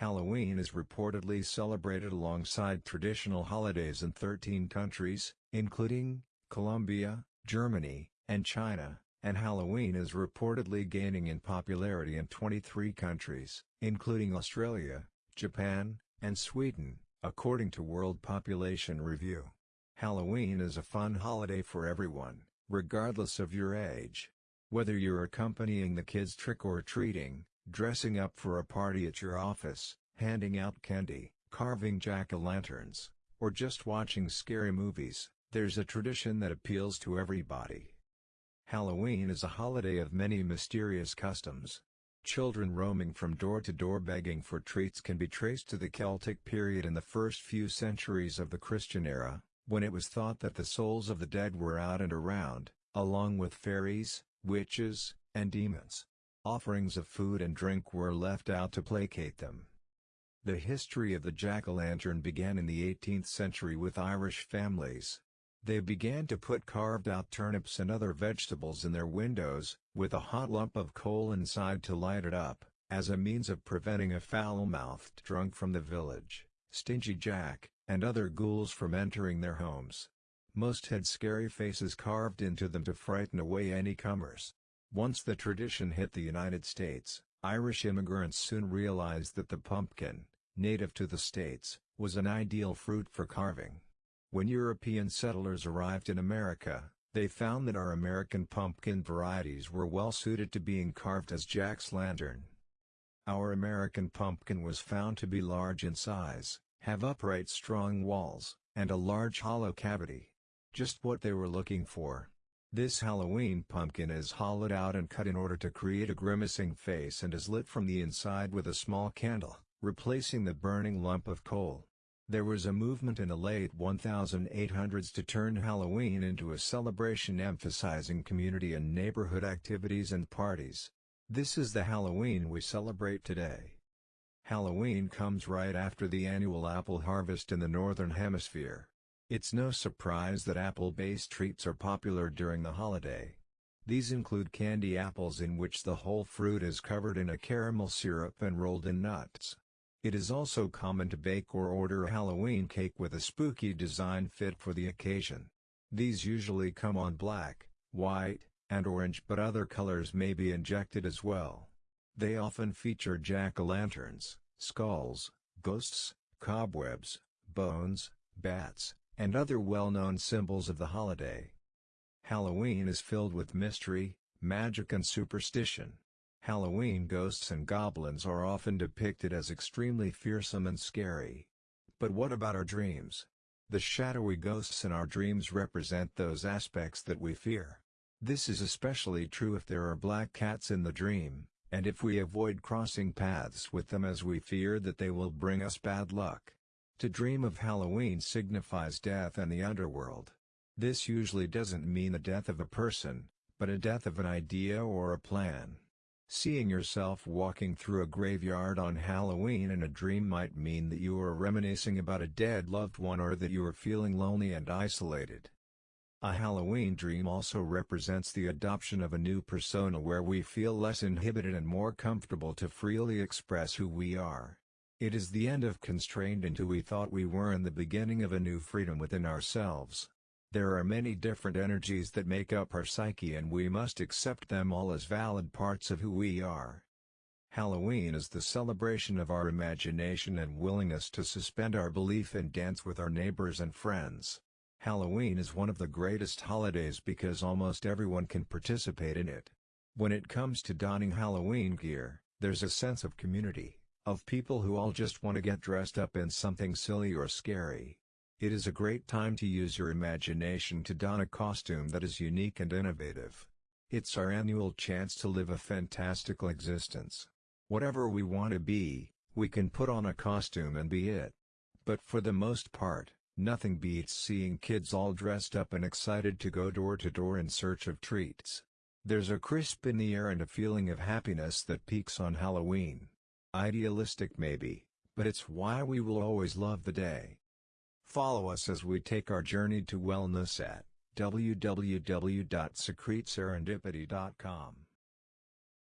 Halloween is reportedly celebrated alongside traditional holidays in 13 countries, including, Colombia, Germany, and China, and Halloween is reportedly gaining in popularity in 23 countries, including Australia, Japan, and Sweden, according to World Population Review. Halloween is a fun holiday for everyone, regardless of your age. Whether you're accompanying the kids trick-or-treating, dressing up for a party at your office, handing out candy, carving jack-o'-lanterns, or just watching scary movies, there's a tradition that appeals to everybody. Halloween is a holiday of many mysterious customs. Children roaming from door to door begging for treats can be traced to the Celtic period in the first few centuries of the Christian era, when it was thought that the souls of the dead were out and around, along with fairies, witches, and demons. Offerings of food and drink were left out to placate them. The history of the jack-o'-lantern began in the 18th century with Irish families. They began to put carved-out turnips and other vegetables in their windows, with a hot lump of coal inside to light it up, as a means of preventing a foul-mouthed drunk from the village, Stingy Jack, and other ghouls from entering their homes. Most had scary faces carved into them to frighten away any comers. Once the tradition hit the United States, Irish immigrants soon realized that the pumpkin, native to the states, was an ideal fruit for carving. When European settlers arrived in America, they found that our American pumpkin varieties were well suited to being carved as Jack's lantern. Our American pumpkin was found to be large in size, have upright strong walls, and a large hollow cavity. Just what they were looking for. This Halloween pumpkin is hollowed out and cut in order to create a grimacing face and is lit from the inside with a small candle, replacing the burning lump of coal. There was a movement in the late 1800s to turn Halloween into a celebration emphasizing community and neighborhood activities and parties. This is the Halloween we celebrate today. Halloween comes right after the annual apple harvest in the Northern Hemisphere. It's no surprise that apple-based treats are popular during the holiday. These include candy apples in which the whole fruit is covered in a caramel syrup and rolled in nuts. It is also common to bake or order a Halloween cake with a spooky design fit for the occasion. These usually come on black, white, and orange but other colors may be injected as well. They often feature jack-o'-lanterns, skulls, ghosts, cobwebs, bones, bats, and other well-known symbols of the holiday. Halloween is filled with mystery, magic and superstition. Halloween ghosts and goblins are often depicted as extremely fearsome and scary. But what about our dreams? The shadowy ghosts in our dreams represent those aspects that we fear. This is especially true if there are black cats in the dream, and if we avoid crossing paths with them as we fear that they will bring us bad luck. To dream of Halloween signifies death and the underworld. This usually doesn't mean the death of a person, but a death of an idea or a plan. Seeing yourself walking through a graveyard on Halloween in a dream might mean that you are reminiscing about a dead loved one or that you are feeling lonely and isolated. A Halloween dream also represents the adoption of a new persona where we feel less inhibited and more comfortable to freely express who we are. It is the end of constrained into who we thought we were and the beginning of a new freedom within ourselves. There are many different energies that make up our psyche and we must accept them all as valid parts of who we are. Halloween is the celebration of our imagination and willingness to suspend our belief and dance with our neighbors and friends. Halloween is one of the greatest holidays because almost everyone can participate in it. When it comes to donning Halloween gear, there's a sense of community of people who all just want to get dressed up in something silly or scary. It is a great time to use your imagination to don a costume that is unique and innovative. It's our annual chance to live a fantastical existence. Whatever we want to be, we can put on a costume and be it. But for the most part, nothing beats seeing kids all dressed up and excited to go door to door in search of treats. There's a crisp in the air and a feeling of happiness that peaks on Halloween. Idealistic maybe, but it's why we will always love the day. Follow us as we take our journey to wellness at www.secretserendipity.com.